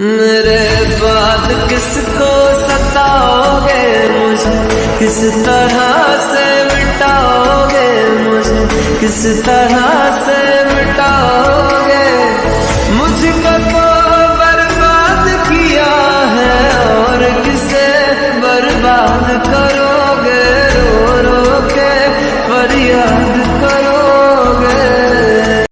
मेरे बाद किसको सताओगे मुझे? किस तरह से मिटाओगे मुझे? किस तरह से मिटाओगे? मुझको तो बर्बाद किया है और किसे बर्बाद करोगे? रो रो के फरियाद